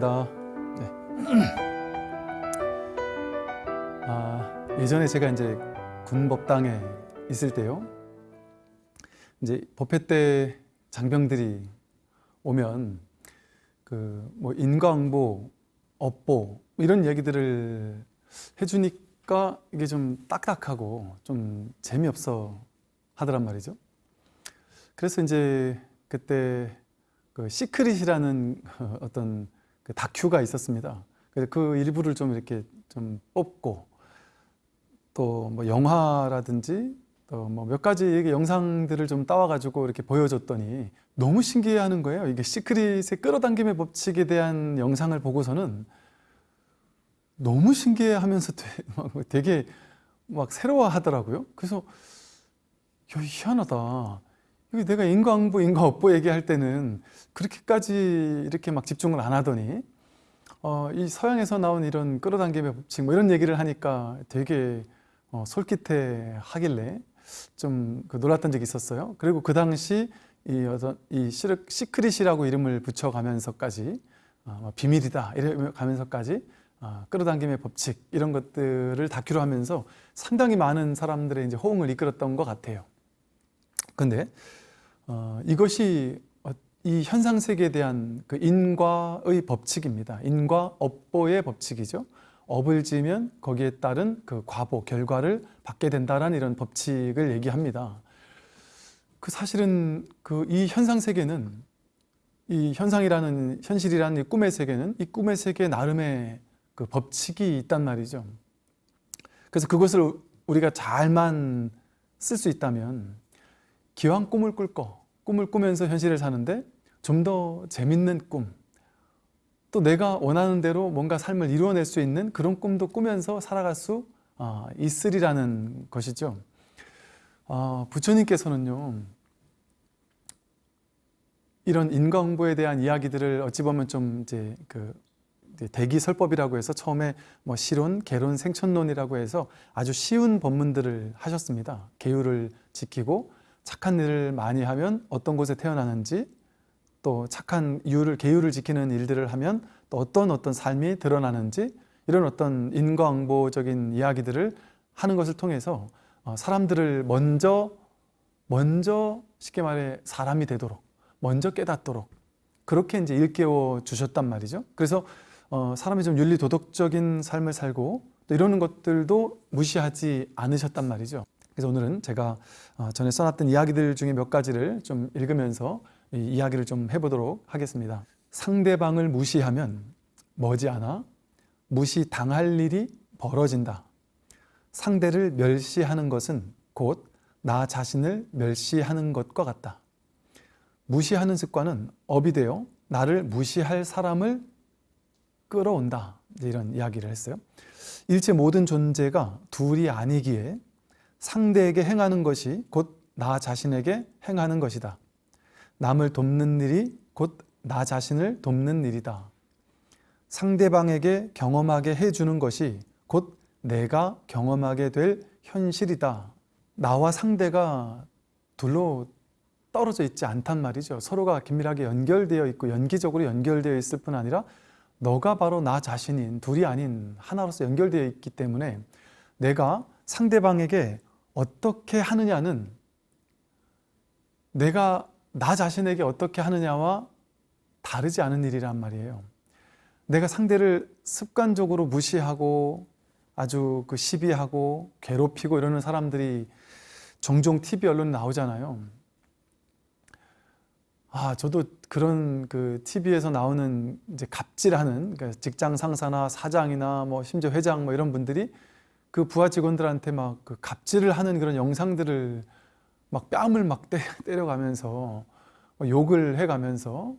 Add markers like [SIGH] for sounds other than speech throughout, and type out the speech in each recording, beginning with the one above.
반갑습니다. 네. 아, 예전에 제가 이제 군법당에 있을 때요. 이제 법회 때 장병들이 오면 그 뭐 인과응보, 업보 이런 얘기들을 해주니까 이게 좀 딱딱하고 좀 재미없어 하더란 말이죠. 그래서 이제 그때 그 Secret이라는 [LAUGHS] 어떤 그 다큐가 있었습니다. 그래서 그 일부를 좀 이렇게 좀 뽑고 또 뭐 영화라든지 또 뭐 몇 가지 영상들을 좀 따와가지고 이렇게 보여줬더니 너무 신기해하는 거예요. 이게 Secret의 끌어당김의 법칙에 대한 영상을 보고서는 너무 신기해하면서 [LAUGHS] 되게 막 새로워하더라고요. 그래서 야, 희한하다. 내가 인과응보, 인과업보 얘기할 때는 그렇게까지 이렇게 막 집중을 안 하더니 어, 이 서양에서 나온 이런 끌어당김의 법칙 뭐 이런 얘기를 하니까 되게 어, 솔깃해 하길래 좀 그 놀랐던 적이 있었어요. 그리고 그 당시 이 어떤 이 Secret이라고 이름을 붙여가면서까지 어, 뭐 비밀이다 이러면서까지 어, 끌어당김의 법칙 이런 것들을 다큐로 하면서 상당히 많은 사람들의 이제 호응을 이끌었던 것 같아요. 근데 어, 이것이 이 현상 세계에 대한 그 인과의 법칙입니다. 인과 업보의 법칙이죠. 업을 지면 거기에 따른 그 과보 결과를 받게 된다라는 이런 법칙을 얘기합니다. 그 사실은 그 이 현상 세계는 이 현상이라는 현실이라는 이 꿈의 세계는 이 꿈의 세계 나름의 그 법칙이 있단 말이죠. 그래서 그것을 우리가 잘만 쓸 수 있다면 기왕 꿈을 꿀 거, 꿈을 꾸면서 현실을 사는데 좀 더 재밌는 꿈, 또 내가 원하는 대로 뭔가 삶을 이루어낼 수 있는 그런 꿈도 꾸면서 살아갈 수 아, 있으리라는 것이죠. 아, 부처님께서는요, 이런 인과응보에 대한 이야기들을 어찌 보면 좀 이제 그 대기설법이라고 해서 처음에 뭐 실론, 개론, 생천론이라고 해서 아주 쉬운 법문들을 하셨습니다. 계율을 지키고 착한 일을 많이 하면 어떤 곳에 태어나는지 또 착한 이유를 계율을 지키는 일들을 하면 또 어떤 어떤 삶이 드러나는지 이런 어떤 인과응보적인 이야기들을 하는 것을 통해서 어, 사람들을 먼저 먼저 쉽게 말해 사람이 되도록 먼저 깨닫도록 그렇게 이제 일깨워 주셨단 말이죠. 그래서 어, 사람이 좀 윤리 도덕적인 삶을 살고 또 이러는 것들도 무시하지 않으셨단 말이죠. 그래서 오늘은 제가 어, 전에 써놨던 이야기들 중에 몇 가지를 좀 읽으면서 이야기를 좀 해보도록 하겠습니다. 상대방을 무시하면 머지않아 무시당할 일이 벌어진다. 상대를 멸시하는 것은 곧 나 자신을 멸시하는 것과 같다. 무시하는 습관은 업이 되어 나를 무시할 사람을 끌어온다. 이런 이야기를 했어요. 일체 모든 존재가 둘이 아니기에 상대에게 행하는 것이 곧 나 자신에게 행하는 것이다. 남을 돕는 일이 곧 나 자신을 돕는 일이다. 상대방에게 경험하게 해주는 것이 곧 내가 경험하게 될 현실이다. 나와 상대가 둘로 떨어져 있지 않단 말이죠. 서로가 긴밀하게 연결되어 있고 연기적으로 연결되어 있을 뿐 아니라 너가 바로 나 자신인 둘이 아닌 하나로서 연결되어 있기 때문에 내가 상대방에게 어떻게 하느냐는 내가 나 자신에게 어떻게 하느냐와 다르지 않은 일이란 말이에요. 내가 상대를 습관적으로 무시하고 아주 그 시비하고 괴롭히고 이러는 사람들이 종종 TV 언론 나오잖아요. 아, 저도 그런 그 TV에서 나오는 이제 갑질하는 그러니까 직장 상사나 사장이나 뭐 심지어 회장 뭐 이런 분들이 그 부하 직원들한테 막 그 갑질을 하는 그런 영상들을 막 뺨을 막 [LAUGHS] 때려, 가면서 욕을 해가면서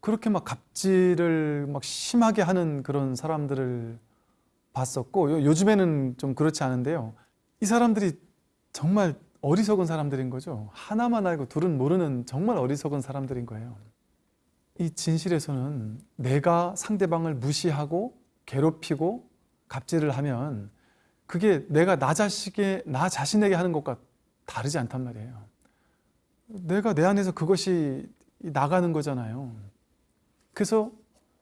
그렇게 막 갑질을 막 심하게 하는 그런 사람들을 봤었고 요즘에는 좀 그렇지 않은데요. 이 사람들이 정말 어리석은 사람들인 거죠. 하나만 알고 둘은 모르는 정말 어리석은 사람들인 거예요. 이 진실에서는 내가 상대방을 무시하고 괴롭히고 갑질을 하면 그게 내가 나 자식에 나 자신에게 하는 것과 다르지 않단 말이에요. 내가 내 안에서 그것이 나가는 거잖아요. 그래서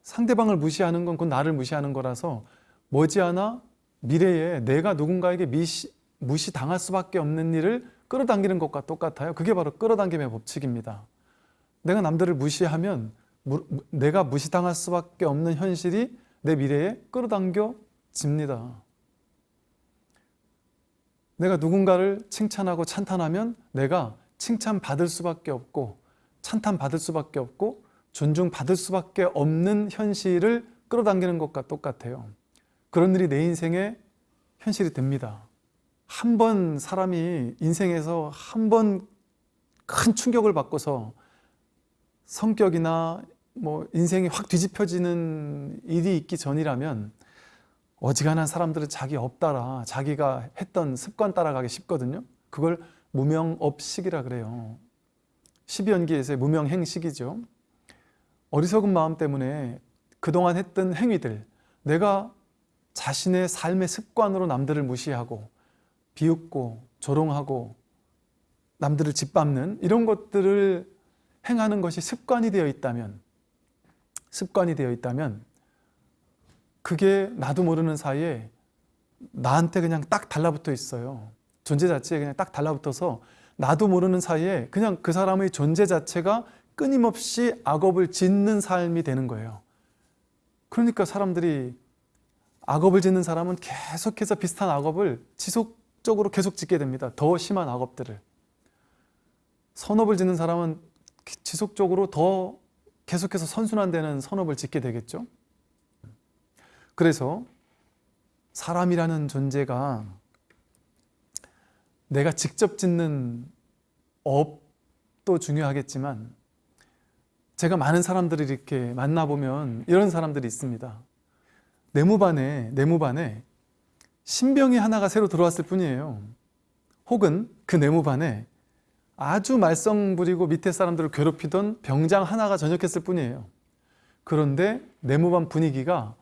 상대방을 무시하는 건곧 나를 무시하는 거라서 머지않아 미래에 내가 누군가에게 미시, 무시당할 수밖에 없는 일을 끌어당기는 것과 똑같아요. 그게 바로 끌어당김의 법칙입니다. 내가 남들을 무시하면 무, 내가 무시당할 수밖에 없는 현실이 내 미래에 끌어당겨집니다. 내가 누군가를 칭찬하고 찬탄하면 내가 칭찬받을 수밖에 없고 찬탄받을 수밖에 없고 존중받을 수밖에 없는 현실을 끌어당기는 것과 똑같아요. 그런 일이 내 인생의 현실이 됩니다. 한 번 사람이 인생에서 한 번 큰 충격을 받고서 성격이나 뭐 인생이 확 뒤집혀지는 일이 있기 전이라면 어지간한 사람들은 자기 업따라 자기가 했던 습관 따라가기 쉽거든요. 그걸 무명업식이라 그래요. 12연기에서의 무명행식이죠. 어리석은 마음 때문에 그동안 했던 행위들, 내가 자신의 삶의 습관으로 남들을 무시하고 비웃고 조롱하고 남들을 짓밟는 이런 것들을 행하는 것이 습관이 되어 있다면 습관이 되어 있다면 그게 나도 모르는 사이에 나한테 그냥 딱 달라붙어 있어요. 존재 자체에 그냥 딱 달라붙어서 나도 모르는 사이에 그냥 그 사람의 존재 자체가 끊임없이 악업을 짓는 삶이 되는 거예요. 그러니까 사람들이 악업을 짓는 사람은 계속해서 비슷한 악업을 지속적으로 계속 짓게 됩니다. 더 심한 악업들을. 선업을 짓는 사람은 지속적으로 더 계속해서 선순환되는 선업을 짓게 되겠죠. 그래서 사람이라는 존재가 내가 직접 짓는 업도 중요하겠지만 제가 많은 사람들을 이렇게 만나보면 이런 사람들이 있습니다. 내무반에 내무반에 신병이 하나가 새로 들어왔을 뿐이에요. 혹은 그 내무반에 아주 말썽 부리고 밑에 사람들을 괴롭히던 병장 하나가 전역했을 뿐이에요. 그런데 내무반 분위기가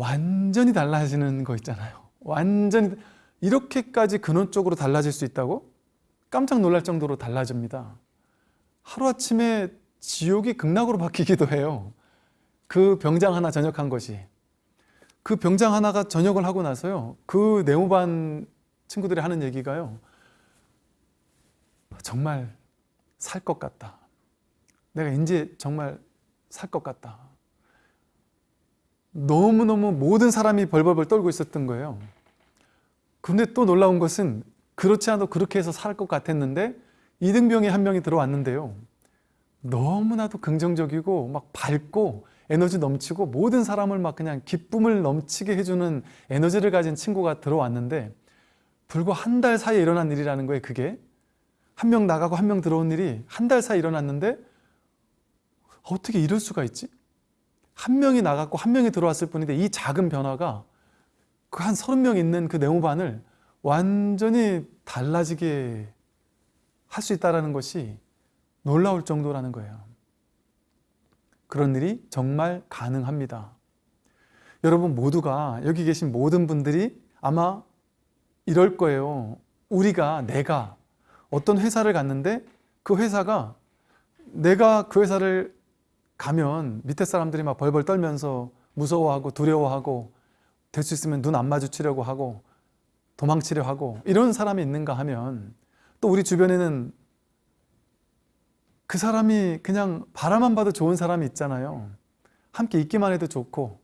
완전히 달라지는 거 있잖아요. 완전히 이렇게까지 근원적으로 달라질 수 있다고? 깜짝 놀랄 정도로 달라집니다. 하루아침에 지옥이 극락으로 바뀌기도 해요. 그 병장 하나 전역한 것이. 그 병장 하나가 전역을 하고 나서요. 그 내무반 친구들이 하는 얘기가요. 정말 살 것 같다. 내가 이제 정말 살 것 같다. 너무너무 모든 사람이 벌벌벌 떨고 있었던 거예요. 근데 또 놀라운 것은 그렇지 않아도 그렇게 해서 살 것 같았는데 이등병이 한 명이 들어왔는데요. 너무나도 긍정적이고 막 밝고 에너지 넘치고 모든 사람을 막 그냥 기쁨을 넘치게 해주는 에너지를 가진 친구가 들어왔는데 불과 한 달 사이에 일어난 일이라는 거예요 그게 한 명 나가고 한 명 들어온 일이 한 달 사이에 일어났는데 어떻게 이럴 수가 있지? 한 명이 나갔고 한 명이 들어왔을 뿐인데 이 작은 변화가 그 한 서른 명 있는 그 네모반을 완전히 달라지게 할 수 있다는 것이 놀라울 정도라는 거예요. 그런 일이 정말 가능합니다. 여러분 모두가 여기 계신 모든 분들이 아마 이럴 거예요. 우리가 내가 어떤 회사를 갔는데 그 회사가 내가 그 회사를 가면 밑에 사람들이 막 벌벌 떨면서 무서워하고 두려워하고 될 수 있으면 눈 안 마주치려고 하고 도망치려 하고 이런 사람이 있는가 하면 또 우리 주변에는 그 사람이 그냥 바라만 봐도 좋은 사람이 있잖아요. 함께 있기만 해도 좋고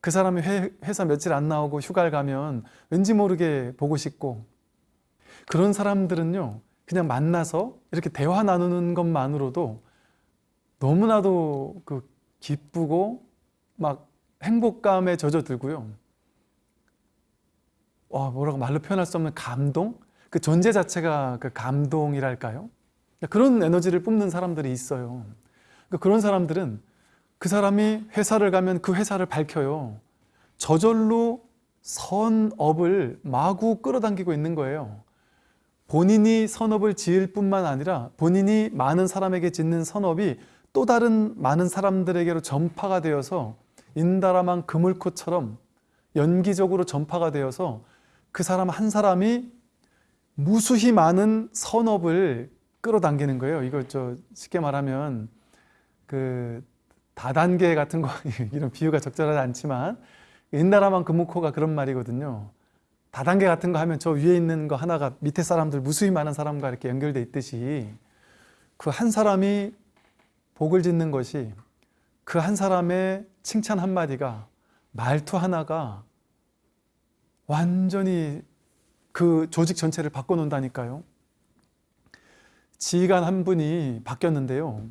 그 사람이 회, 회사 며칠 안 나오고 휴가를 가면 왠지 모르게 보고 싶고 그런 사람들은요 그냥 만나서 이렇게 대화 나누는 것만으로도 너무나도 그 기쁘고 막 행복감에 젖어들고요 와 뭐라고 말로 표현할 수 없는 감동? 그 존재 자체가 그 감동이랄까요? 그런 에너지를 뿜는 사람들이 있어요. 그러니까 그런 사람들은 그 사람이 회사를 가면 그 회사를 밝혀요. 저절로 선업을 마구 끌어당기고 있는 거예요. 본인이 선업을 지을 뿐만 아니라 본인이 많은 사람에게 짓는 선업이 또 다른 많은 사람들에게로 전파가 되어서 인다라만 그물코처럼 연기적으로 전파가 되어서 그 사람 한 사람이 무수히 많은 선업을 끌어당기는 거예요. 이거 저 쉽게 말하면 그 다단계 같은 거 [LAUGHS] 이런 비유가 적절하지 않지만 옛나라만 금묵호가 그런 말이거든요. 다단계 같은 거 하면 저 위에 있는 거 하나가 밑에 사람들 무수히 많은 사람과 이렇게 연결돼 있듯이 그 한 사람이 복을 짓는 것이 그 한 사람의 칭찬 한마디가 말투 하나가 완전히 그 조직 전체를 바꿔놓는다니까요. 지휘관 한 분이 바뀌었는데요.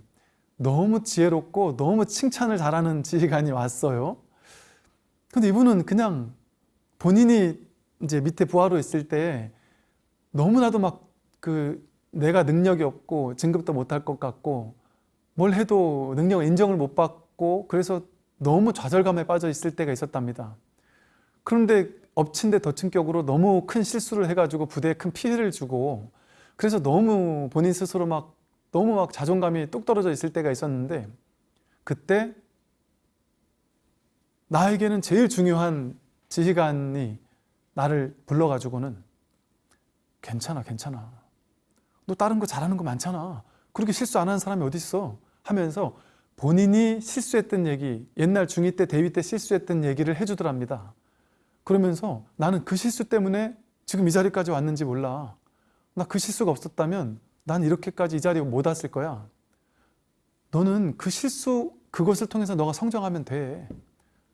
너무 지혜롭고 너무 칭찬을 잘하는 지휘관이 왔어요. 근데 이분은 그냥 본인이 이제 밑에 부하로 있을 때 너무나도 막 그 내가 능력이 없고 진급도 못할 것 같고 뭘 해도 능력 인정을 못 받고 그래서 너무 좌절감에 빠져 있을 때가 있었답니다. 그런데 엎친 데 덮친 격으로 너무 큰 실수를 해가지고 부대에 큰 피해를 주고 그래서 너무 본인 스스로 막 너무 막 자존감이 뚝 떨어져 있을 때가 있었는데 그때 나에게는 제일 중요한 지휘관이 나를 불러가지고는 괜찮아 괜찮아. 너 다른 거 잘하는 거 많잖아. 그렇게 실수 안 하는 사람이 어디 있어 하면서 본인이 실수했던 얘기 옛날 중2 때 대위 때 실수했던 얘기를 해주더랍니다. 그러면서 나는 그 실수 때문에 지금 이 자리까지 왔는지 몰라. 나 그 실수가 없었다면 난 이렇게까지 이 자리에 못 왔을 거야. 너는 그 실수 그것을 통해서 너가 성장하면 돼.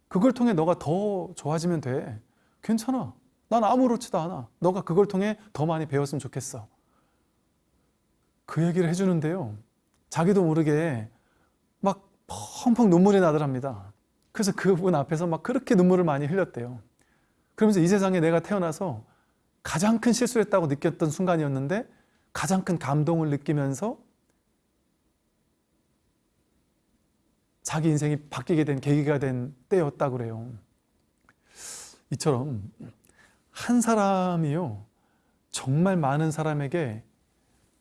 그걸 통해 너가 더 좋아지면 돼. 괜찮아. 난 아무렇지도 않아. 너가 그걸 통해 더 많이 배웠으면 좋겠어. 그 얘기를 해주는데요 자기도 모르게 막 펑펑 눈물이 나더랍니다. 그래서 그분 앞에서 막 그렇게 눈물을 많이 흘렸대요. 그러면서 이 세상에 내가 태어나서 가장 큰 실수를 했다고 느꼈던 순간이었는데 가장 큰 감동을 느끼면서 자기 인생이 바뀌게 된 계기가 된 때였다고 그래요. 이처럼 한 사람이요. 정말 많은 사람에게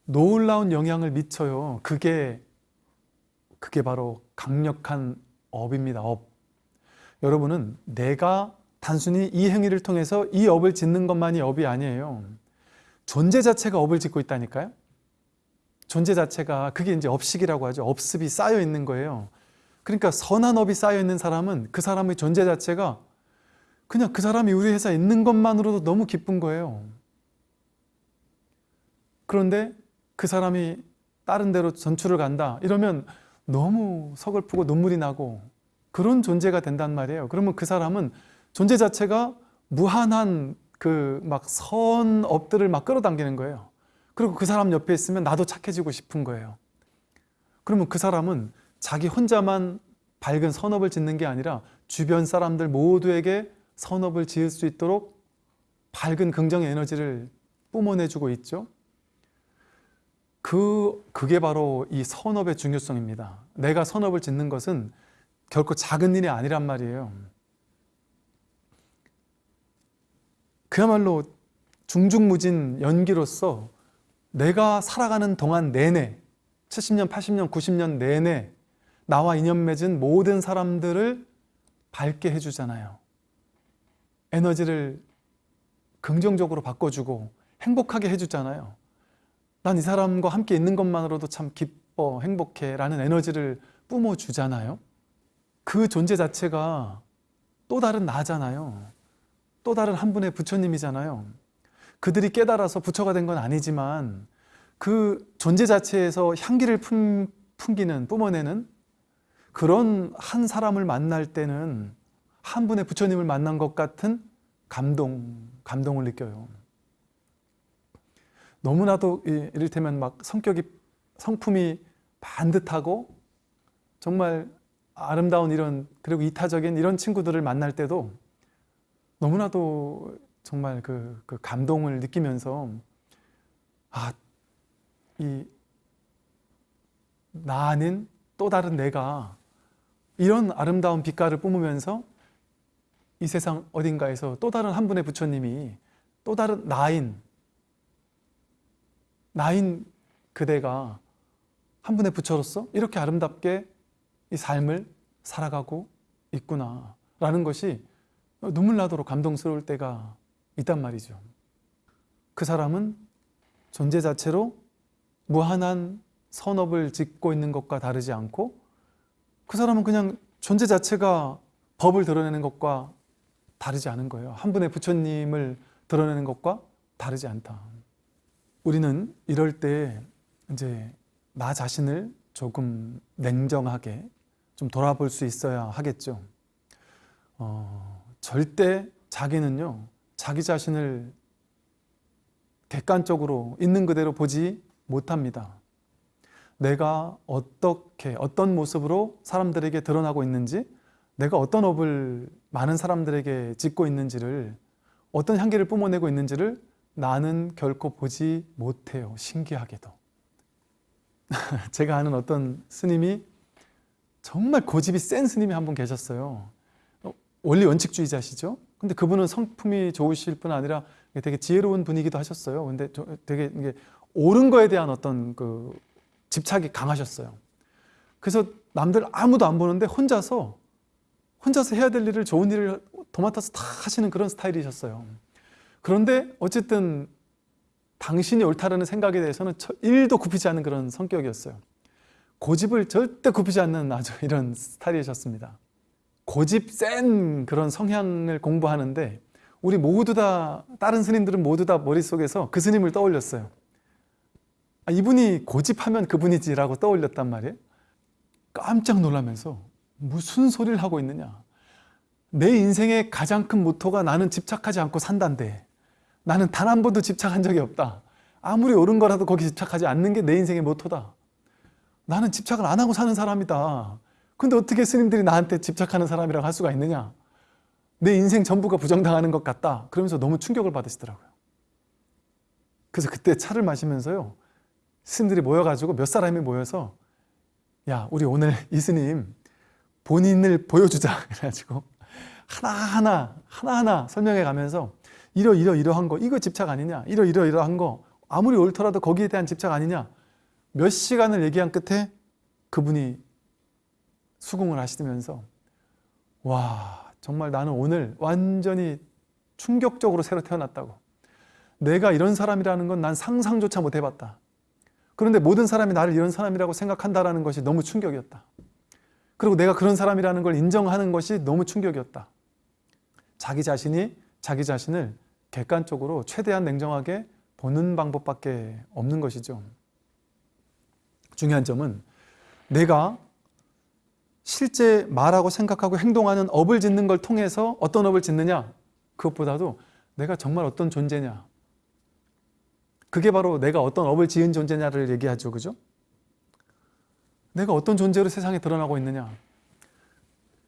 놀라운 영향을 미쳐요. 그게 그게 바로 강력한 업입니다 업. 여러분은 내가 단순히 이 행위를 통해서 이 업을 짓는 것만이 업이 아니에요. 존재 자체가 업을 짓고 있다니까요. 존재 자체가 그게 이제 업식이라고 하죠. 업습이 쌓여 있는 거예요. 그러니까 선한 업이 쌓여 있는 사람은 그 사람의 존재 자체가 그냥 그 사람이 우리 회사에 있는 것만으로도 너무 기쁜 거예요. 그런데 그 사람이 다른 데로 전출을 간다. 이러면 너무 서글프고 눈물이 나고 그런 존재가 된단 말이에요. 그러면 그 사람은 존재 자체가 무한한 그 막 선업들을 막 끌어당기는 거예요. 그리고 그 사람 옆에 있으면 나도 착해지고 싶은 거예요. 그러면 그 사람은 자기 혼자만 밝은 선업을 짓는 게 아니라 주변 사람들 모두에게 선업을 지을 수 있도록 밝은 긍정의 에너지를 뿜어내주고 있죠 그, 그게 바로 이 선업의 중요성입니다 내가 선업을 짓는 것은 결코 작은 일이 아니란 말이에요 그야말로 중중무진 연기로서 내가 살아가는 동안 내내 70년, 80년, 90년 내내 나와 인연 맺은 모든 사람들을 밝게 해주잖아요. 에너지를 긍정적으로 바꿔주고 행복하게 해주잖아요. 난 이 사람과 함께 있는 것만으로도 참 기뻐, 행복해 라는 에너지를 뿜어주잖아요. 그 존재 자체가 또 다른 나잖아요. 또 다른 한 분의 부처님이잖아요. 그들이 깨달아서 부처가 된 건 아니지만 그 존재 자체에서 향기를 품, 풍기는, 뿜어내는 그런 한 사람을 만날 때는 한 분의 부처님을 만난 것 같은 감동, 감동을 느껴요. 너무나도 이를테면 막 성격이, 성품이 반듯하고 정말 아름다운 이런 그리고 이타적인 이런 친구들을 만날 때도 너무나도 정말 그, 그 감동을 느끼면서 아, 이 나는 또 다른 내가 이런 아름다운 빛깔을 뿜으면서 이 세상 어딘가에서 또 다른 한 분의 부처님이 또 다른 나인 나인 그대가 한 분의 부처로서 이렇게 아름답게 이 삶을 살아가고 있구나 라는 것이 눈물 나도록 감동스러울 때가 있단 말이죠. 그 사람은 존재 자체로 무한한 선업을 짓고 있는 것과 다르지 않고 그 사람은 그냥 존재 자체가 법을 드러내는 것과 다르지 않은 거예요. 한 분의 부처님을 드러내는 것과 다르지 않다. 우리는 이럴 때 이제 나 자신을 조금 냉정하게 좀 돌아볼 수 있어야 하겠죠. 어, 절대 자기는요, 자기 자신을 객관적으로 있는 그대로 보지 못합니다. 내가 어떻게, 어떤 모습으로 사람들에게 드러나고 있는지, 내가 어떤 업을 많은 사람들에게 짓고 있는지를, 어떤 향기를 뿜어내고 있는지를 나는 결코 보지 못해요. 신기하게도. [LAUGHS] 제가 아는 어떤 스님이 정말 고집이 센 스님이 한 분 계셨어요. 어, 원리 원칙주의자시죠. 근데 그분은 성품이 좋으실 뿐 아니라 되게 지혜로운 분이기도 하셨어요. 근데 저- 되게 이게 옳은 거에 대한 어떤 그 집착이 강하셨어요. 그래서 남들 아무도 안 보는데 혼자서 혼자서 해야 될 일을 좋은 일을 도맡아서 다 하시는 그런 스타일이셨어요. 그런데 어쨌든 당신이 옳다라는 생각에 대해서는 1도 굽히지 않는 그런 성격이었어요. 고집을 절대 굽히지 않는 아주 [LAUGHS] 이런 스타일이셨습니다. 고집 센 그런 성향을 공부하는데 우리 모두 다 다른 스님들은 모두 다 머릿속에서 그 스님을 떠올렸어요. 아, 이분이 고집하면 그분이지라고 떠올렸단 말이에요. 깜짝 놀라면서 무슨 소리를 하고 있느냐. 내 인생의 가장 큰 모토가 나는 집착하지 않고 산단데 나는 단 한 번도 집착한 적이 없다. 아무리 옳은 거라도 거기 집착하지 않는 게 내 인생의 모토다. 나는 집착을 안 하고 사는 사람이다. 근데 어떻게 스님들이 나한테 집착하는 사람이라고 할 수가 있느냐? 내 인생 전부가 부정당하는 것 같다. 그러면서 너무 충격을 받으시더라고요. 그래서 그때 차를 마시면서요. 스님들이 모여가지고 몇 사람이 모여서 야, 우리 오늘 이 스님 본인을 보여주자. [LAUGHS] 그래가지고 하나하나, 하나하나 설명해 가면서 이러, 이러, 이러한 거, 이거 집착 아니냐? 이러, 이러, 이러한 거, 아무리 옳더라도 거기에 대한 집착 아니냐? 몇 시간을 얘기한 끝에 그분이 수긍을 하시면서 와 정말 나는 오늘 완전히 충격적으로 새로 태어났다고. 내가 이런 사람이라는 건 난 상상조차 못 해봤다. 그런데 모든 사람이 나를 이런 사람이라고 생각한다는 것이 너무 충격이었다. 그리고 내가 그런 사람이라는 걸 인정하는 것이 너무 충격이었다. 자기 자신이 자기 자신을 객관적으로 최대한 냉정하게 보는 방법밖에 없는 것이죠. 중요한 점은 내가 실제 말하고 생각하고 행동하는 업을 짓는 걸 통해서 어떤 업을 짓느냐 그것보다도 내가 정말 어떤 존재냐. 그게 바로 내가 어떤 업을 지은 존재냐를 얘기하죠. 그죠? 내가 어떤 존재로 세상에 드러나고 있느냐.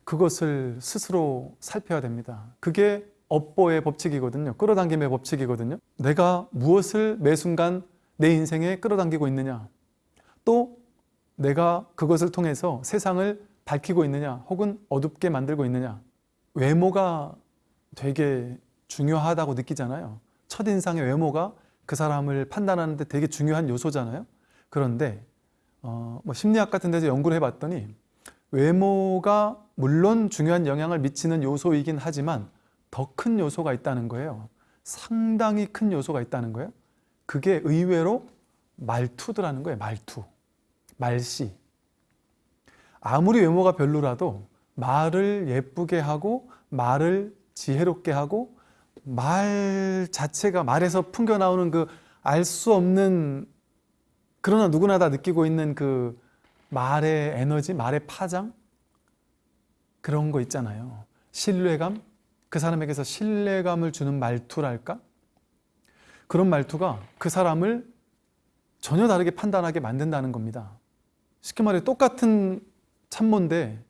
그것을 스스로 살펴야 됩니다. 그게 업보의 법칙이거든요. 끌어당김의 법칙이거든요. 내가 무엇을 매 순간 내 인생에 끌어당기고 있느냐? 또 내가 그것을 통해서 세상을 밝히고 있느냐? 혹은 어둡게 만들고 있느냐? 외모가 되게 중요하다고 느끼잖아요. 첫인상의 외모가 그 사람을 판단하는 데 되게 중요한 요소잖아요. 그런데 어, 뭐 심리학 같은 데서 연구를 해봤더니 외모가 물론 중요한 영향을 미치는 요소이긴 하지만 더 큰 요소가 있다는 거예요. 상당히 큰 요소가 있다는 거예요. 그게 의외로 말투더라는 거예요 말투. 말씨. 아무리 외모가 별로라도 말을 예쁘게 하고 말을 지혜롭게 하고 말 자체가 말에서 풍겨 나오는 그 알 수 없는 그러나 누구나 다 느끼고 있는 그 말의 에너지, 말의 파장? 그런 거 있잖아요. 신뢰감, 그 사람에게서 신뢰감을 주는 말투랄까? 그런 말투가 그 사람을 전혀 다르게 판단하게 만든다는 겁니다. 쉽게 말해 똑같은 참모인데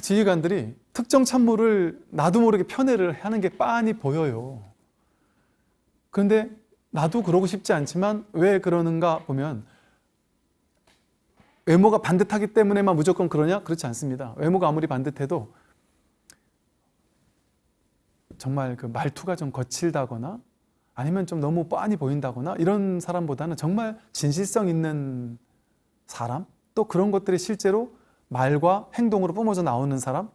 지휘관들이 특정 참모를 나도 모르게 편애를 하는 게 빤히 보여요. 그런데 나도 그러고 싶지 않지만 왜 그러는가 보면 외모가 반듯하기 때문에만 무조건 그러냐? 그렇지 않습니다. 외모가 아무리 반듯해도 정말 그 말투가 좀 거칠다거나 아니면 좀 너무 뻔히 보인다거나 이런 사람보다는 정말 진실성 있는 사람? 또 그런 것들이 실제로 말과 행동으로 뿜어져 나오는 사람?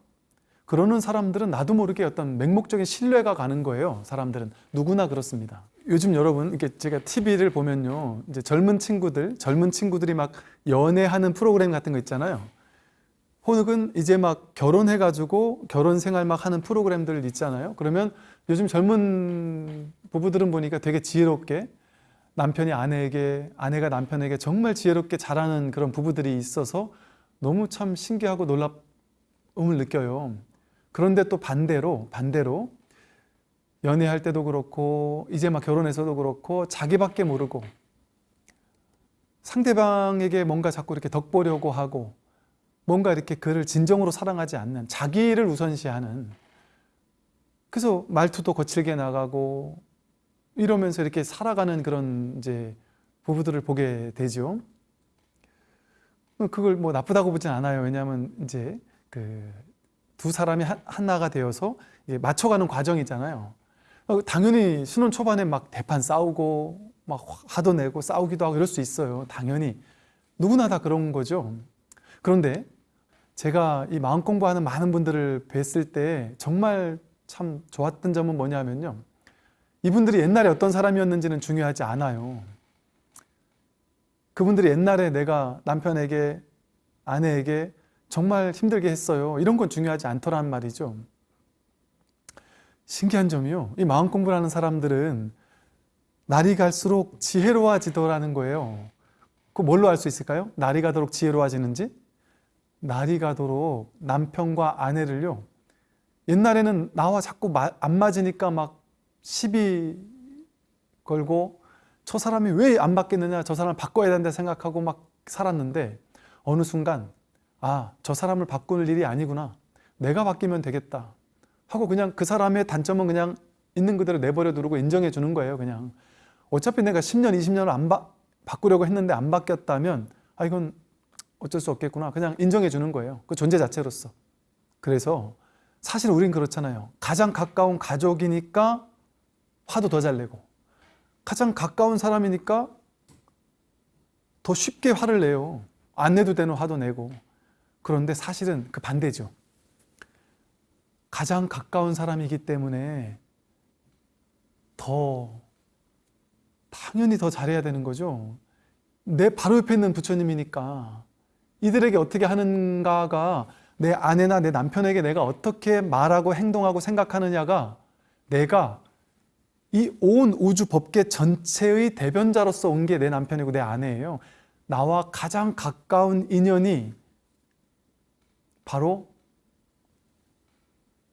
그러는 사람들은 나도 모르게 어떤 맹목적인 신뢰가 가는 거예요 사람들은. 누구나 그렇습니다. 요즘 여러분 이렇게 제가 TV를 보면요. 이제 젊은 친구들 젊은 친구들이 막 연애하는 프로그램 같은 거 있잖아요 혹은 이제 막 결혼해가지고 결혼 생활 막 하는 프로그램들 있잖아요. 그러면 요즘 젊은 부부들은 보니까 되게 지혜롭게 남편이 아내에게, 아내가 남편에게 정말 지혜롭게 잘하는 그런 부부들이 있어서 너무 참 신기하고 놀라움을 느껴요. 그런데 또 반대로, 반대로 연애할 때도 그렇고 이제 막 결혼해서도 그렇고 자기밖에 모르고 상대방에게 뭔가 자꾸 이렇게 덕보려고 하고 뭔가 이렇게 그를 진정으로 사랑하지 않는 자기를 우선시하는 그래서 말투도 거칠게 나가고 이러면서 이렇게 살아가는 그런 이제 부부들을 보게 되죠. 그걸 뭐 나쁘다고 보진 않아요. 왜냐하면 이제 그 두 사람이 한- 하나가 되어서 맞춰가는 과정이잖아요. 어, 당연히 신혼 초반에 막 대판 싸우고 막 화도 내고 싸우기도 하고 이럴 수 있어요. 당연히 누구나 다 그런 거죠. 그런데 제가 이 마음 공부하는 많은 분들을 뵀을 때 정말 참 좋았던 점은 뭐냐면요. 이분들이 옛날에 어떤 사람이었는지는 중요하지 않아요. 그분들이 옛날에 내가 남편에게 아내에게 정말 힘들게 했어요. 이런 건 중요하지 않더란 말이죠. 신기한 점이요. 이 마음 공부를 하는 사람들은 날이 갈수록 지혜로워지더라는 거예요. 그 뭘로 알 수 있을까요? 날이 가도록 지혜로워지는지? 날이 가도록 남편과 아내를요. 옛날에는 나와 자꾸 마- 안 맞으니까 막 시비 걸고 저 사람이 왜 안 바뀌느냐 저 사람을 바꿔야 된다 생각하고 막 살았는데 어느 순간 아 저 사람을 바꾸는 일이 아니구나 내가 바뀌면 되겠다 하고 그냥 그 사람의 단점은 그냥 있는 그대로 내버려 두고 인정해 주는 거예요 그냥 어차피 내가 10년 20년을 안 바, 바꾸려고 했는데 안 바뀌었다면 아 이건 어쩔 수 없겠구나 그냥 인정해 주는 거예요 그 존재 자체로서 그래서 사실 우린 그렇잖아요 가장 가까운 가족이니까 화도 더 잘 내고 가장 가까운 사람이니까 더 쉽게 화를 내요. 안 내도 되는 화도 내고. 그런데 사실은 그 반대죠. 가장 가까운 사람이기 때문에 더 당연히 더 잘해야 되는 거죠. 내 바로 옆에 있는 부처님이니까 이들에게 어떻게 하는가가 내 아내나 내 남편에게 내가 어떻게 말하고 행동하고 생각하느냐가 내가 이 온 우주 법계 전체의 대변자로서 온 게 내 남편이고 내 아내예요. 나와 가장 가까운 인연이 바로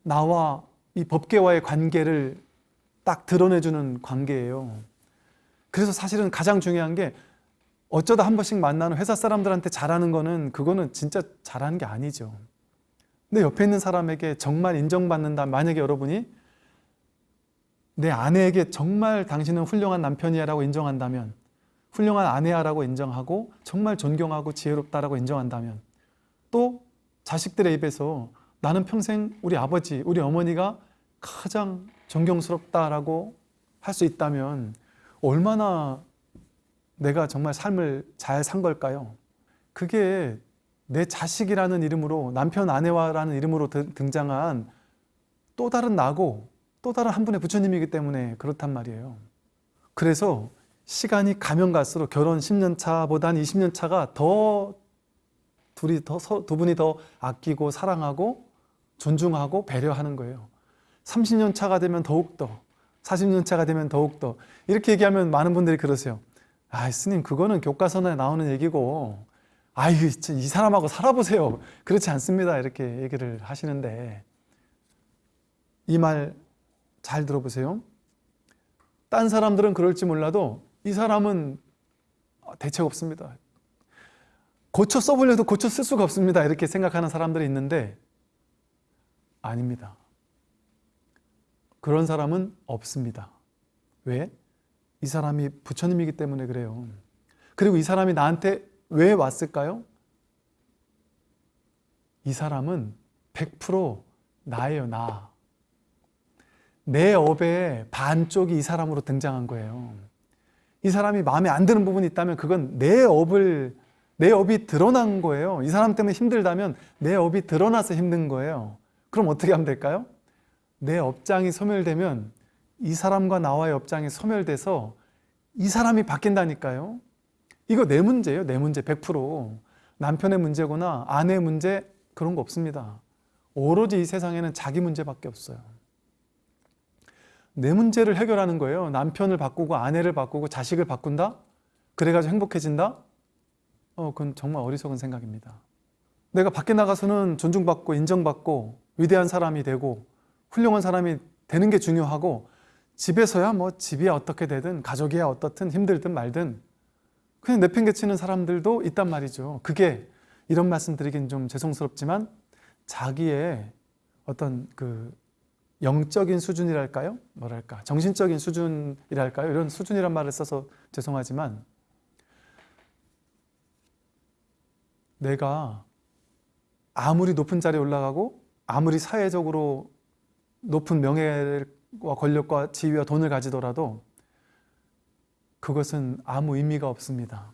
나와 이 법계와의 관계를 딱 드러내주는 관계예요. 그래서 사실은 가장 중요한 게 어쩌다 한 번씩 만나는 회사 사람들한테 잘하는 거는 그거는 진짜 잘하는 게 아니죠. 내 옆에 있는 사람에게 정말 인정받는다. 만약에 여러분이 내 아내에게 정말 당신은 훌륭한 남편이야 라고 인정한다면 훌륭한 아내야 라고 인정하고 정말 존경하고 지혜롭다라고 인정한다면 또 자식들의 입에서 나는 평생 우리 아버지, 우리 어머니가 가장 존경스럽다라고 할 수 있다면 얼마나 내가 정말 삶을 잘 산 걸까요? 그게 내 자식이라는 이름으로 남편 아내와라는 이름으로 드- 등장한 또 다른 나고 또 다른 한 분의 부처님이기 때문에 그렇단 말이에요. 그래서 시간이 가면 갈수록 결혼 10년 차보단 20년 차가 더 둘이 더 두 분이 더 아끼고 사랑하고 존중하고 배려하는 거예요. 30년 차가 되면 더욱 더 40년 차가 되면 더욱 더 이렇게 얘기하면 많은 분들이 그러세요. 아, 스님 그거는 교과서에 나오는 얘기고 아이 이 사람하고 살아보세요. 그렇지 않습니다. 이렇게 얘기를 하시는데 이 말 잘 들어보세요. 딴 사람들은 그럴지 몰라도 이 사람은 대책 없습니다. 고쳐 써보려도 고쳐 쓸 수가 없습니다. 이렇게 생각하는 사람들이 있는데 아닙니다. 그런 사람은 없습니다. 왜? 이 사람이 부처님이기 때문에 그래요. 그리고 이 사람이 나한테 왜 왔을까요? 이 사람은 100% 나예요, 나. 내 업의 반쪽이 이 사람으로 등장한 거예요. 이 사람이 마음에 안 드는 부분이 있다면 그건 내 업을 내 업이 드러난 거예요. 이 사람 때문에 힘들다면 내 업이 드러나서 힘든 거예요. 그럼 어떻게 하면 될까요? 내 업장이 소멸되면 이 사람과 나와의 업장이 소멸돼서 이 사람이 바뀐다니까요. 이거 내 문제예요. 내 문제 100%. 남편의 문제거나 아내의 문제 그런 거 없습니다. 오로지 이 세상에는 자기 문제밖에 없어요. 내 문제를 해결하는 거예요. 남편을 바꾸고 아내를 바꾸고 자식을 바꾼다? 그래가지고 행복해진다? 어, 그건 정말 어리석은 생각입니다. 내가 밖에 나가서는 존중받고 인정받고 위대한 사람이 되고 훌륭한 사람이 되는 게 중요하고 집에서야 뭐 집이야 어떻게 되든 가족이야 어떻든 힘들든 말든 그냥 내팽개치는 사람들도 있단 말이죠. 그게 이런 말씀 드리긴 좀 죄송스럽지만 자기의 어떤 그 영적인 수준이랄까요? 뭐랄까 정신적인 수준이랄까요? 이런 수준이란 말을 써서 죄송하지만 내가 아무리 높은 자리에 올라가고 아무리 사회적으로 높은 명예와 권력과 지위와 돈을 가지더라도 그것은 아무 의미가 없습니다.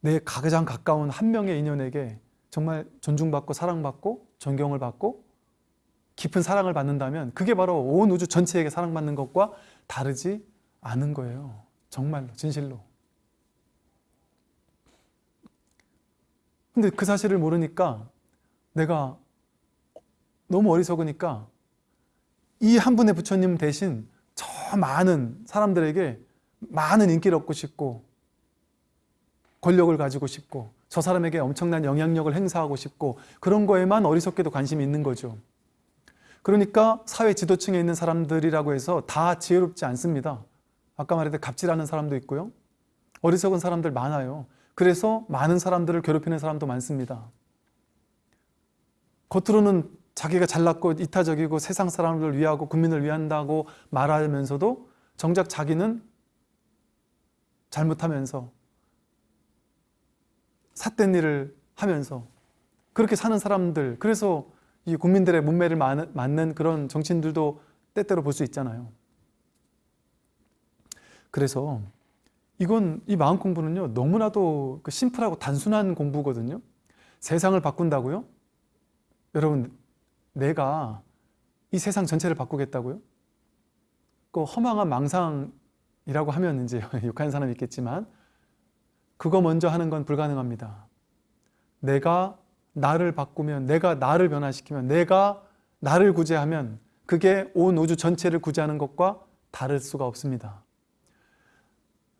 내 가장 가까운 한 명의 인연에게 정말 존중받고 사랑받고 존경을 받고 깊은 사랑을 받는다면 그게 바로 온 우주 전체에게 사랑받는 것과 다르지 않은 거예요. 정말로 진실로. 근데 그 사실을 모르니까 내가 너무 어리석으니까 이 한 분의 부처님 대신 저 많은 사람들에게 많은 인기를 얻고 싶고 권력을 가지고 싶고 저 사람에게 엄청난 영향력을 행사하고 싶고 그런 거에만 어리석게도 관심이 있는 거죠. 그러니까 사회 지도층에 있는 사람들이라고 해서 다 지혜롭지 않습니다. 아까 말했듯 갑질하는 사람도 있고요. 어리석은 사람들 많아요. 그래서 많은 사람들을 괴롭히는 사람도 많습니다. 겉으로는 자기가 잘났고 이타적이고 세상 사람을 위하고 국민을 위한다고 말하면서도 정작 자기는 잘못하면서 삿된 일을 하면서 그렇게 사는 사람들 그래서 이 국민들의 문매를 맞는 그런 정치인들도 때때로 볼 수 있잖아요. 그래서 이건 이 마음 공부는요 너무나도 그 심플하고 단순한 공부거든요. 세상을 바꾼다고요? 여러분 내가 이 세상 전체를 바꾸겠다고요? 그 허망한 망상이라고 하면 이제 [LAUGHS] 욕하는 사람이 있겠지만 그거 먼저 하는 건 불가능합니다. 내가 나를 바꾸면 내가 나를 변화시키면 내가 나를 구제하면 그게 온 우주 전체를 구제하는 것과 다를 수가 없습니다.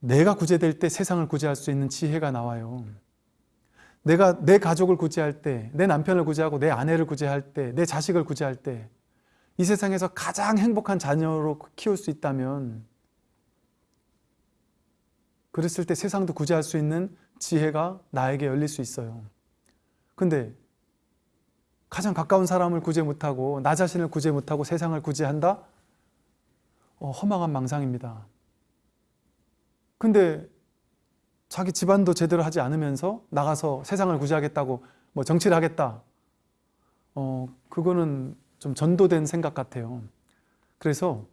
내가 구제될 때 세상을 구제할 수 있는 지혜가 나와요. 내가 내 가족을 구제할 때, 내 남편을 구제하고 내 아내를 구제할 때, 내 자식을 구제할 때, 이 세상에서 가장 행복한 자녀로 키울 수 있다면 그랬을 때 세상도 구제할 수 있는 지혜가 나에게 열릴 수 있어요. 근데 가장 가까운 사람을 구제 못하고 나 자신을 구제 못하고 세상을 구제한다? 어, 허망한 망상입니다. 근데 자기 집안도 제대로 하지 않으면서 나가서 세상을 구제하겠다고 뭐 정치를 하겠다. 어, 그거는 좀 전도된 생각 같아요. 그래서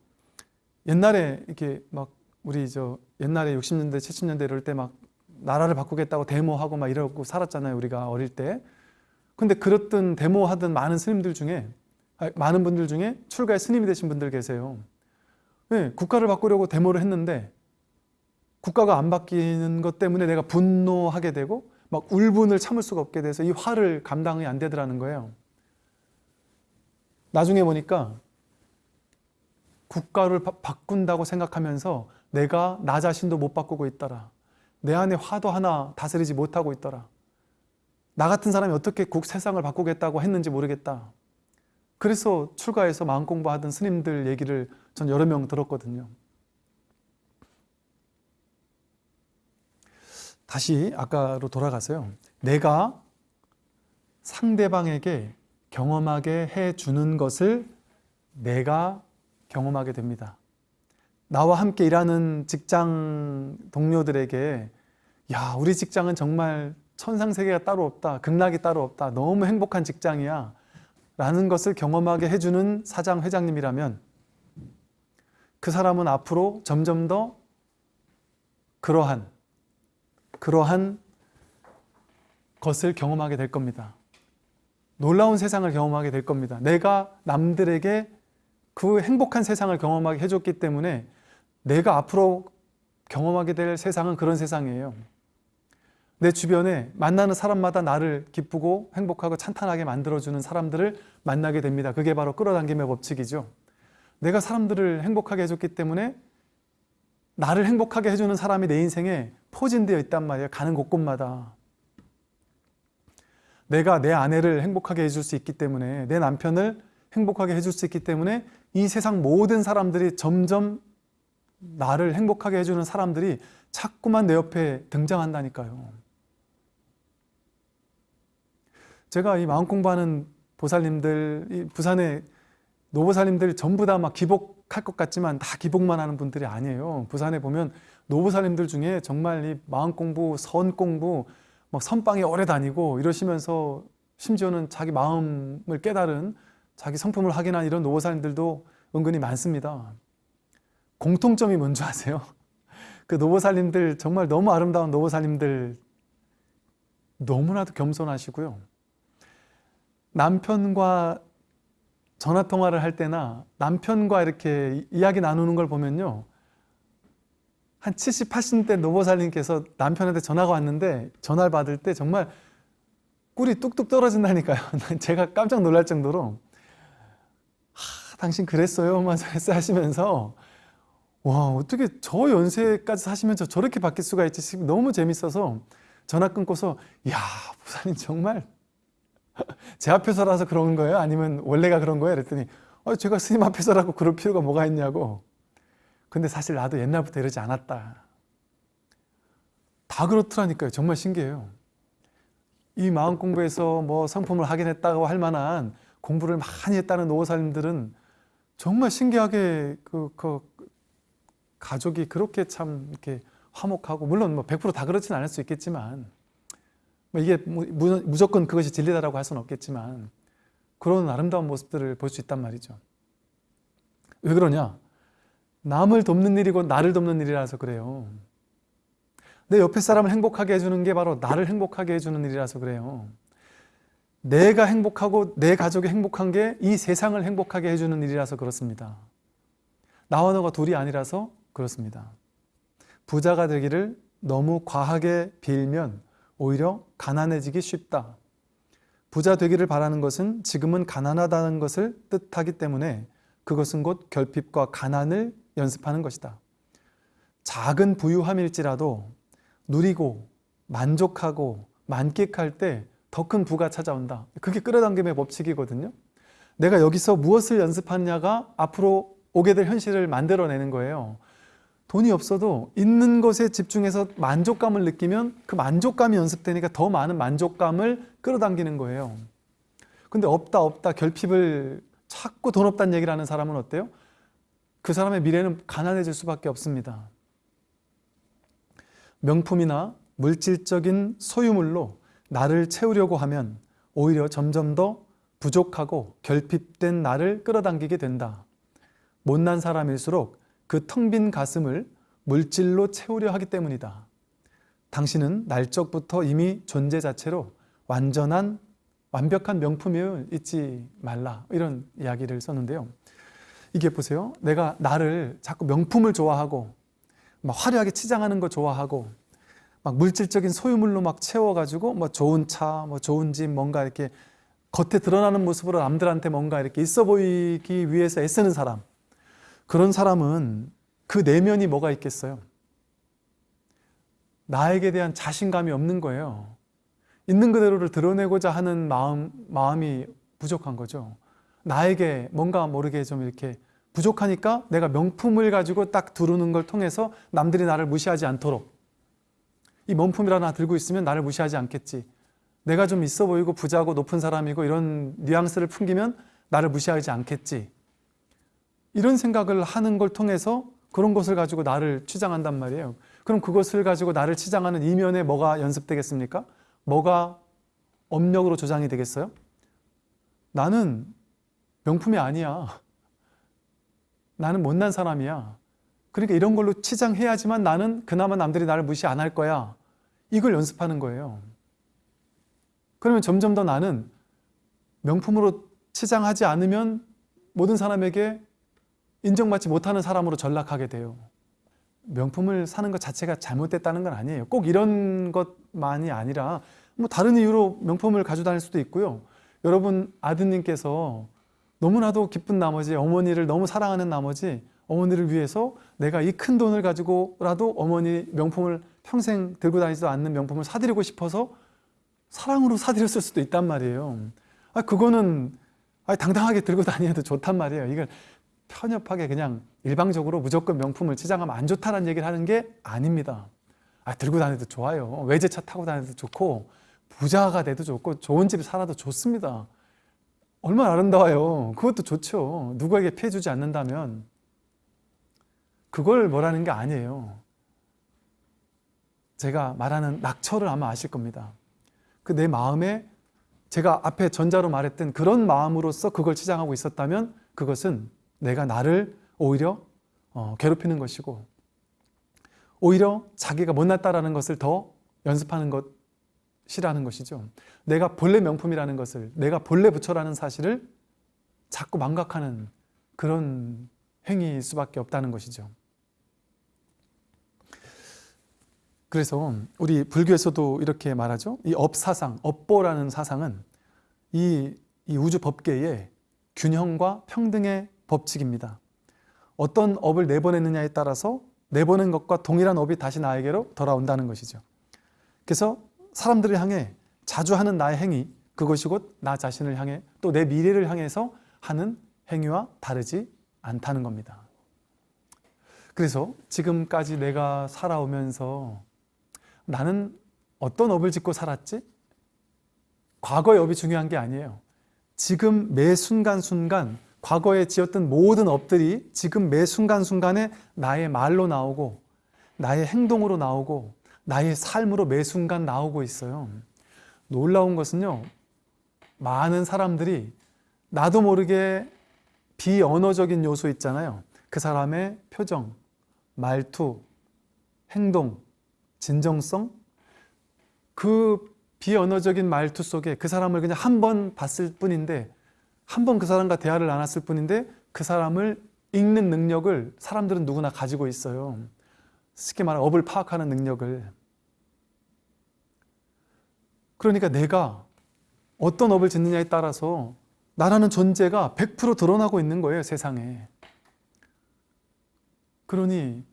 옛날에 이렇게 막 우리 저 옛날에 60년대, 70년대 이럴 때 막 나라를 바꾸겠다고 데모하고 막 이러고 살았잖아요. 우리가 어릴 때. 근데 그랬던 데모하던 많은 스님들 중에 많은 분들 중에 출가의 스님이 되신 분들 계세요. 네, 국가를 바꾸려고 데모를 했는데 국가가 안 바뀌는 것 때문에 내가 분노하게 되고 막 울분을 참을 수가 없게 돼서 이 화를 감당이 안 되더라는 거예요. 나중에 보니까 국가를 바, 바꾼다고 생각하면서 내가 나 자신도 못 바꾸고 있더라. 내 안에 화도 하나 다스리지 못하고 있더라. 나 같은 사람이 어떻게 국 세상을 바꾸겠다고 했는지 모르겠다. 그래서 출가해서 마음 공부하던 스님들 얘기를 전 여러 명 들었거든요. 다시 아까로 돌아가서요. 내가 상대방에게 경험하게 해주는 것을 내가 경험하게 됩니다. 나와 함께 일하는 직장 동료들에게 야 우리 직장은 정말 천상세계가 따로 없다. 극락이 따로 없다. 너무 행복한 직장이야. 라는 것을 경험하게 해주는 사장, 회장님이라면 그 사람은 앞으로 점점 더 그러한 그러한 것을 경험하게 될 겁니다. 놀라운 세상을 경험하게 될 겁니다. 내가 남들에게 그 행복한 세상을 경험하게 해줬기 때문에 내가 앞으로 경험하게 될 세상은 그런 세상이에요. 내 주변에 만나는 사람마다 나를 기쁘고 행복하고 찬탄하게 만들어주는 사람들을 만나게 됩니다. 그게 바로 끌어당김의 법칙이죠. 내가 사람들을 행복하게 해줬기 때문에 나를 행복하게 해주는 사람이 내 인생에 포진되어 있단 말이에요. 가는 곳곳마다. 내가 내 아내를 행복하게 해줄 수 있기 때문에 내 남편을 행복하게 해줄 수 있기 때문에 이 세상 모든 사람들이 점점 나를 행복하게 해주는 사람들이 자꾸만 내 옆에 등장한다니까요. 제가 이 마음 공부하는 보살님들, 이 부산의 노보살님들 전부 다 막 기복할 것 같지만 다 기복만 하는 분들이 아니에요. 부산에 보면 노보살님들 중에 정말 이 마음 공부, 선 공부, 막 선방에 오래 다니고 이러시면서 심지어는 자기 마음을 깨달은 자기 성품을 확인한 이런 노보살님들도 은근히 많습니다. 공통점이 뭔지 아세요? [LAUGHS] 그 노보살님들 정말 너무 아름다운 노보살님들 너무나도 겸손하시고요. 남편과 전화 통화를 할 때나 남편과 이렇게 이야기 나누는 걸 보면요. 한 70, 80대 노보살님께서 남편한테 전화가 왔는데 전화를 받을 때 정말 꿀이 뚝뚝 떨어진다니까요. [LAUGHS] 제가 깜짝 놀랄 정도로 하, 당신 그랬어요? 하시면서 와 어떻게 저 연세까지 사시면서 저렇게 바뀔 수가 있지 너무 재밌어서 전화 끊고서 야 부사님 정말 [LAUGHS] 제 앞에서라서 그런 거예요? 아니면 원래가 그런 거예요? 그랬더니 어, 제가 스님 앞에서라고 그럴 필요가 뭐가 있냐고 근데 사실 나도 옛날부터 이러지 않았다 다 그렇더라니까요 정말 신기해요 이 마음 공부에서 뭐 성품을 하긴 했다고 할 만한 공부를 많이 했다는 노사님들은 정말 신기하게 그, 그 가족이 그렇게 참 이렇게 화목하고 물론 뭐 100%다 그렇진 않을 수 있겠지만 뭐 이게 무조건 그것이 진리다라고 할 수는 없겠지만 그런 아름다운 모습들을 볼 수 있단 말이죠. 왜 그러냐? 남을 돕는 일이고 나를 돕는 일이라서 그래요. 내 옆에 사람을 행복하게 해주는 게 바로 나를 행복하게 해주는 일이라서 그래요. 내가 행복하고 내 가족이 행복한 게 이 세상을 행복하게 해주는 일이라서 그렇습니다. 나와 너가 둘이 아니라서 그렇습니다. 부자가 되기를 너무 과하게 빌면 오히려 가난해지기 쉽다. 부자 되기를 바라는 것은 지금은 가난하다는 것을 뜻하기 때문에 그것은 곧 결핍과 가난을 연습하는 것이다. 작은 부유함일지라도 누리고 만족하고 만끽할 때 더 큰 부가 찾아온다. 그게 끌어당김의 법칙이거든요. 내가 여기서 무엇을 연습하느냐가 앞으로 오게 될 현실을 만들어내는 거예요. 돈이 없어도 있는 것에 집중해서 만족감을 느끼면 그 만족감이 연습되니까 더 많은 만족감을 끌어당기는 거예요. 근데 없다 없다 결핍을 자꾸 돈 없다는 얘기를 하는 사람은 어때요? 그 사람의 미래는 가난해질 수밖에 없습니다. 명품이나 물질적인 소유물로 나를 채우려고 하면 오히려 점점 더 부족하고 결핍된 나를 끌어당기게 된다. 못난 사람일수록 그 텅 빈 가슴을 물질로 채우려 하기 때문이다. 당신은 날적부터 이미 존재 자체로 완전한 완벽한 명품임을 잊지 말라 이런 이야기를 썼는데요. 이게 보세요. 내가 나를 자꾸 명품을 좋아하고 막 화려하게 치장하는 거 좋아하고 막 물질적인 소유물로 막 채워가지고 뭐 좋은 차, 뭐 좋은 집 뭔가 이렇게 겉에 드러나는 모습으로 남들한테 뭔가 이렇게 있어 보이기 위해서 애쓰는 사람 그런 사람은 그 내면이 뭐가 있겠어요? 나에게 대한 자신감이 없는 거예요. 있는 그대로를 드러내고자 하는 마음, 마음이 부족한 거죠. 나에게 뭔가 모르게 좀 이렇게 부족하니까 내가 명품을 가지고 딱 두르는 걸 통해서 남들이 나를 무시하지 않도록 이 명품이라나 들고 있으면 나를 무시하지 않겠지. 내가 좀 있어 보이고 부자고 높은 사람이고 이런 뉘앙스를 풍기면 나를 무시하지 않겠지. 이런 생각을 하는 걸 통해서 그런 것을 가지고 나를 치장한단 말이에요. 그럼 그것을 가지고 나를 치장하는 이면에 뭐가 연습되겠습니까? 뭐가 업력으로 조장이 되겠어요? 나는 명품이 아니야. 나는 못난 사람이야. 그러니까 이런 걸로 치장해야지만 나는 그나마 남들이 나를 무시 안 할 거야. 이걸 연습하는 거예요. 그러면 점점 더 나는 명품으로 치장하지 않으면 모든 사람에게 인정받지 못하는 사람으로 전락하게 돼요. 명품을 사는 것 자체가 잘못됐다는 건 아니에요. 꼭 이런 것만이 아니라 뭐 다른 이유로 명품을 가지고 다닐 수도 있고요. 여러분 아드님께서 너무나도 기쁜 나머지 어머니를 너무 사랑하는 나머지 어머니를 위해서 내가 이 큰 돈을 가지고라도 어머니 명품을 평생 들고 다니지도 않는 명품을 사드리고 싶어서 사랑으로 사드렸을 수도 있단 말이에요. 아, 그거는 아, 당당하게 들고 다니도 좋단 말이에요. 이걸 편협하게 그냥 일방적으로 무조건 명품을 치장하면 안 좋다는 얘기를 하는 게 아닙니다. 아, 들고 다녀도 좋아요. 외제차 타고 다녀도 좋고 부자가 돼도 좋고 좋은 집 살아도 좋습니다. 얼마나 아름다워요. 그것도 좋죠. 누구에게 피해 주지 않는다면 그걸 뭐라는 게 아니에요. 제가 말하는 낙처를 아마 아실 겁니다. 그 내 마음에 제가 앞에 전자로 말했던 그런 마음으로서 그걸 치장하고 있었다면 그것은 내가 나를 오히려 어, 괴롭히는 것이고 오히려 자기가 못났다라는 것을 더 연습하는 것이라는 것이죠. 내가 본래 명품이라는 것을 내가 본래 부처라는 사실을 자꾸 망각하는 그런 행위일 수밖에 없다는 것이죠. 그래서 우리 불교에서도 이렇게 말하죠. 이 업사상, 업보라는 사상은 이, 이 우주 법계의 균형과 평등의 법칙입니다. 어떤 업을 내보냈느냐에 따라서 내보낸 것과 동일한 업이 다시 나에게로 돌아온다는 것이죠. 그래서 사람들을 향해 자주 하는 나의 행위, 그것이 곧 나 자신을 향해 또 내 미래를 향해서 하는 행위와 다르지 않다는 겁니다. 그래서 지금까지 내가 살아오면서 나는 어떤 업을 짓고 살았지? 과거의 업이 중요한 게 아니에요. 지금 매 순간순간 과거에 지었던 모든 업들이 지금 매 순간순간에 나의 말로 나오고 나의 행동으로 나오고 나의 삶으로 매 순간 나오고 있어요. 놀라운 것은요. 많은 사람들이 나도 모르게 비언어적인 요소 있잖아요. 그 사람의 표정, 말투, 행동, 진정성 그 비언어적인 말투 속에 그 사람을 그냥 한 번 봤을 뿐인데 한 번 그 사람과 대화를 나눴을 뿐인데 그 사람을 읽는 능력을 사람들은 누구나 가지고 있어요. 쉽게 말해 업을 파악하는 능력을. 그러니까 내가 어떤 업을 짓느냐에 따라서 나라는 존재가 100% 드러나고 있는 거예요, 세상에. 그러니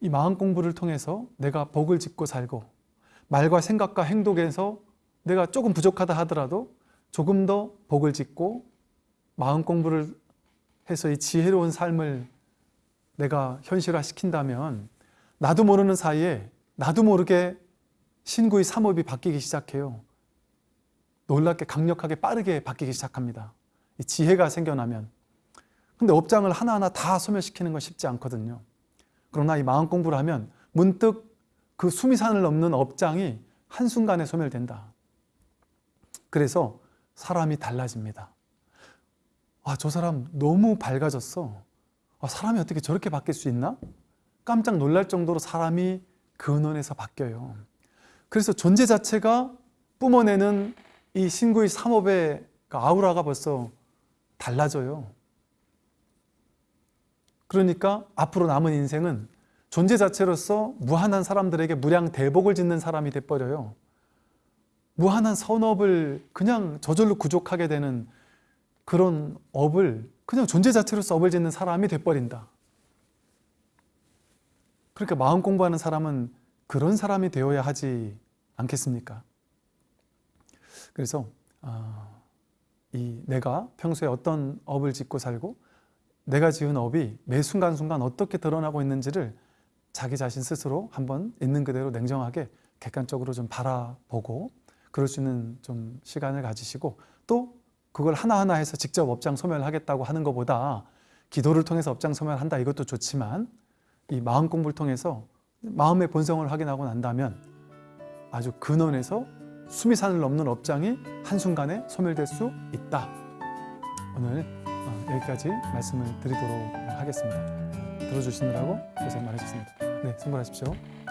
이 마음 공부를 통해서 내가 복을 짓고 살고 말과 생각과 행동에서 내가 조금 부족하다 하더라도 조금 더 복을 짓고 마음 공부를 해서 이 지혜로운 삶을 내가 현실화 시킨다면 나도 모르는 사이에 나도 모르게 신구의 삼업이 바뀌기 시작해요. 놀랍게 강력하게 빠르게 바뀌기 시작합니다. 이 지혜가 생겨나면. 근데 업장을 하나하나 다 소멸시키는 건 쉽지 않거든요. 그러나 이 마음 공부를 하면 문득 그 수미산을 넘는 업장이 한순간에 소멸된다. 그래서 사람이 달라집니다. 아, 저 사람 너무 밝아졌어. 아, 사람이 어떻게 저렇게 바뀔 수 있나? 깜짝 놀랄 정도로 사람이 근원에서 바뀌어요. 그래서 존재 자체가 뿜어내는 이 신구의 삼업의 그 아우라가 벌써 달라져요. 그러니까 앞으로 남은 인생은 존재 자체로서 무한한 사람들에게 무량 대복을 짓는 사람이 돼버려요. 무한한 선업을 그냥 저절로 구족하게 되는 그런 업을 그냥 존재 자체로서 업을 짓는 사람이 돼버린다. 그러니까 마음 공부하는 사람은 그런 사람이 되어야 하지 않겠습니까? 그래서 아, 이 내가 평소에 어떤 업을 짓고 살고 내가 지은 업이 매 순간순간 어떻게 드러나고 있는지를 자기 자신 스스로 한번 있는 그대로 냉정하게 객관적으로 좀 바라보고 그럴 수 있는 좀 시간을 가지시고 또 그걸 하나하나 해서 직접 업장 소멸하겠다고 하는 것보다 기도를 통해서 업장 소멸한다 이것도 좋지만 이 마음 공부를 통해서 마음의 본성을 확인하고 난다면 아주 근원에서 수미산을 넘는 업장이 한순간에 소멸될 수 있다. 오늘 어, 여기까지 말씀을 드리도록 하겠습니다. 들어주시느라고 고생 많으셨습니다. 네, 승부하십시오.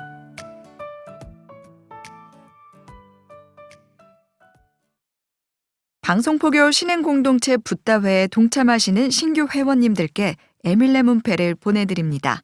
방송포교 신행공동체 붓다회에 동참하시는 신규 회원님들께 에밀레 문패를 보내드립니다.